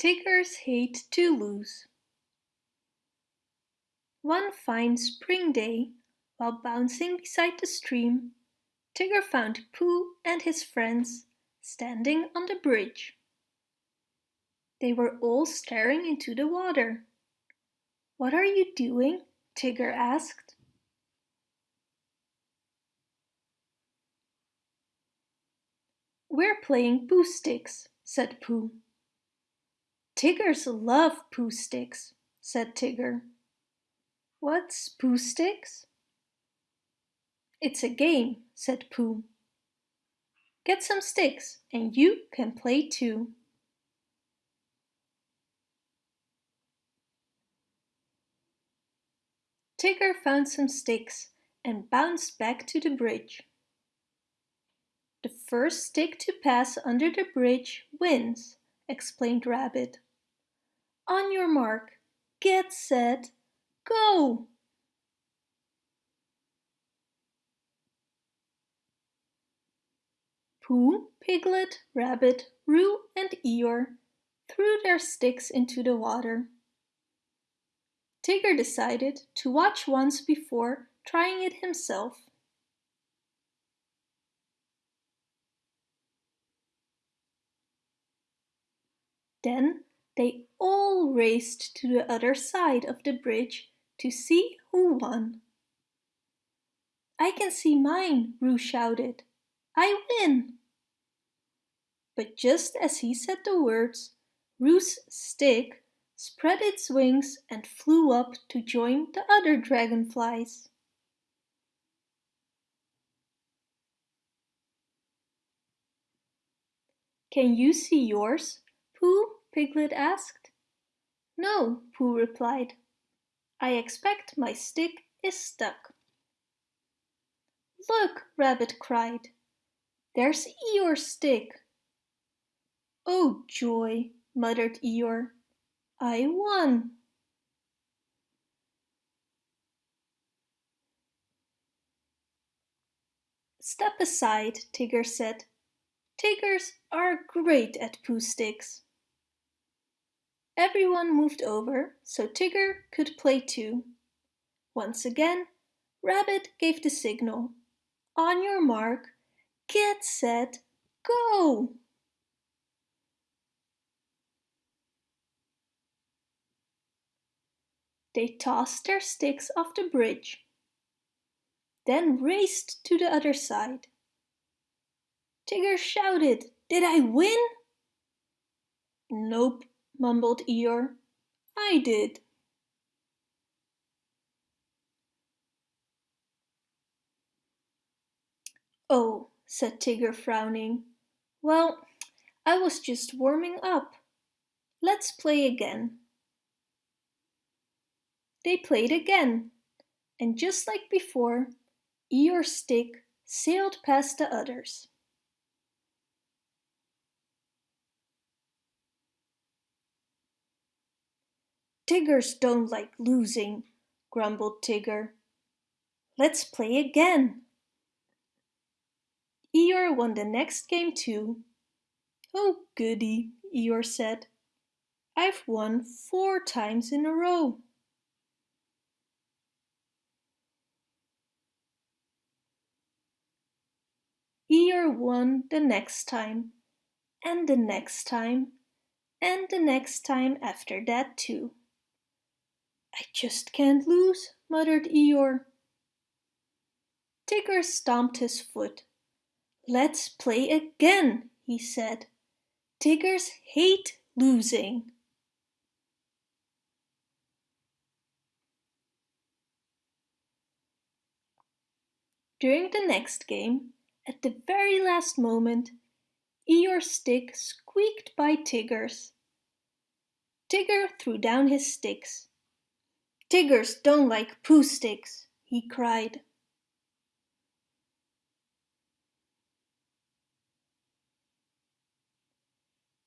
Tiggers hate to lose. One fine spring day, while bouncing beside the stream, Tigger found Pooh and his friends standing on the bridge. They were all staring into the water. What are you doing? Tigger asked. We're playing Pooh Sticks, said Pooh. Tiggers love Pooh Sticks, said Tigger. What's Pooh Sticks? It's a game, said Pooh. Get some sticks and you can play too. Tigger found some sticks and bounced back to the bridge. The first stick to pass under the bridge wins, explained Rabbit. On your mark, get set, go! Pooh, Piglet, Rabbit, Roo and Eeyore threw their sticks into the water. Tigger decided to watch once before trying it himself. Then they all raced to the other side of the bridge to see who won. I can see mine, Roo shouted. I win! But just as he said the words, Roo's stick spread its wings and flew up to join the other dragonflies. Can you see yours? Pooh, Piglet asked. No, Pooh replied. I expect my stick is stuck. Look, Rabbit cried. There's Eeyore's stick. Oh joy, muttered Eeyore. I won. Step aside, Tigger said. Tiggers are great at Pooh sticks. Everyone moved over so Tigger could play too. Once again, Rabbit gave the signal. On your mark, get set, go! They tossed their sticks off the bridge, then raced to the other side. Tigger shouted, Did I win? Nope, mumbled Eeyore. I did. Oh, said Tigger frowning. Well, I was just warming up. Let's play again. They played again, and just like before, Eeyore's stick sailed past the others. Tiggers don't like losing, grumbled Tigger. Let's play again. Eeyore won the next game too. Oh goody, Eeyore said. I've won four times in a row. Eeyore won the next time, and the next time, and the next time after that too. I just can't lose, muttered Eeyore. Tigger stomped his foot. Let's play again, he said. Tiggers hate losing. During the next game, at the very last moment, Eeyore's stick squeaked by Tigger's. Tigger threw down his sticks. Tiggers don't like Pooh sticks, he cried.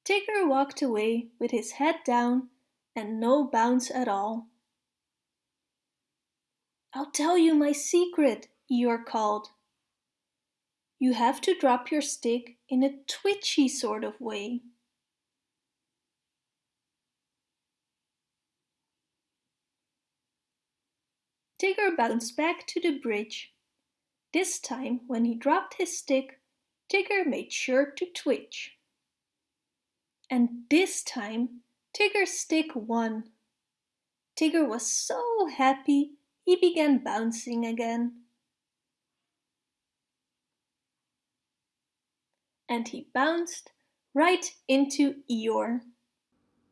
Tigger walked away with his head down and no bounce at all. I'll tell you my secret, Eeyore called. You have to drop your stick in a twitchy sort of way. Tigger bounced back to the bridge. This time, when he dropped his stick, Tigger made sure to twitch. And this time, Tigger's stick won. Tigger was so happy he began bouncing again. And he bounced right into Eeyore.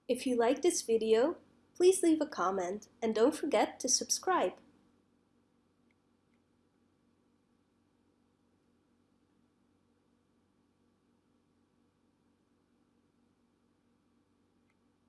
If you like this video, please leave a comment and don't forget to subscribe.